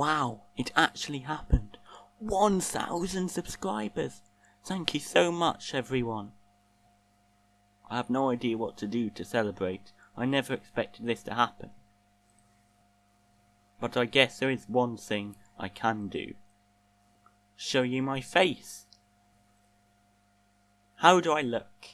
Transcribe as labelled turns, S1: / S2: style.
S1: Wow, it actually happened. 1,000 subscribers. Thank you so much, everyone. I have no idea what to do to celebrate. I never expected this to happen. But I guess there is one thing I can do. Show you my face. How do I look?